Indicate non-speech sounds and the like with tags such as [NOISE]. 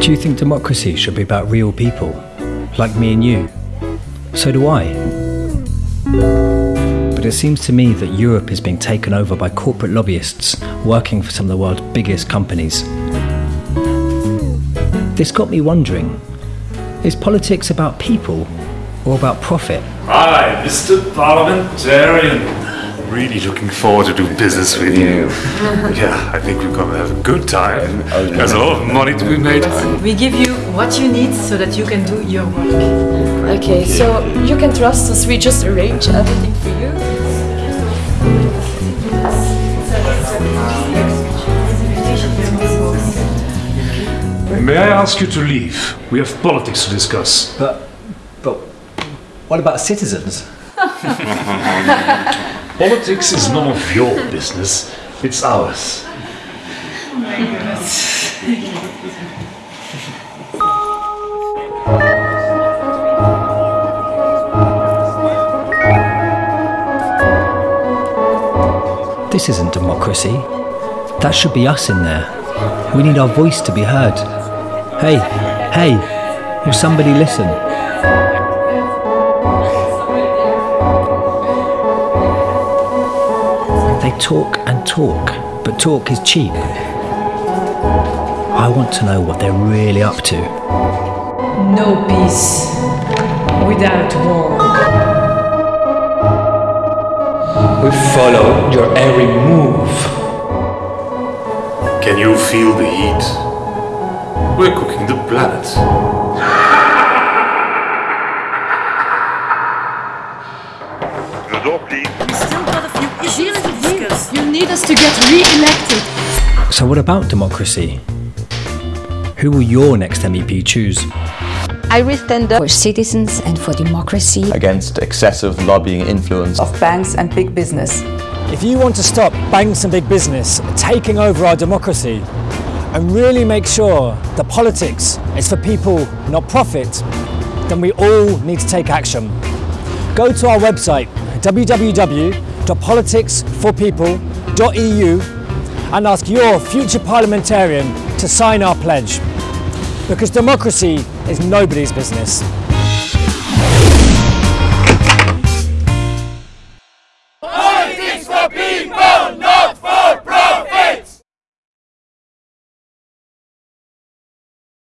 Do you think democracy should be about real people, like me and you? So do I. But it seems to me that Europe is being taken over by corporate lobbyists working for some of the world's biggest companies. This got me wondering is politics about people or about profit? Hi, Mr. Parliamentarian. Really looking forward to do business with you. yeah, [LAUGHS] I think we're gonna have a good time. There's a lot of money to be made. We give you what you need so that you can do your work. Okay, so you can trust us. We just arrange everything for you. May I ask you to leave? We have politics to discuss. But, but what about citizens? [LAUGHS] Politics is none of your business, it's ours. This isn't democracy. That should be us in there. We need our voice to be heard. Hey, hey, will somebody listen? They talk and talk, but talk is cheap. I want to know what they're really up to. No peace without war. We follow your every move. Can you feel the heat? We're cooking the planet. Get re-elected. So, what about democracy? Who will your next MEP choose? I will stand up for citizens and for democracy. against excessive lobbying influence of banks and big business. If you want to stop banks and big business taking over our democracy and really make sure that politics is for people, not profit, then we all need to take action. Go to our website www.politicsforpeople.eu and ask your future parliamentarian to sign our pledge. Because democracy is nobody's business. Politics for people!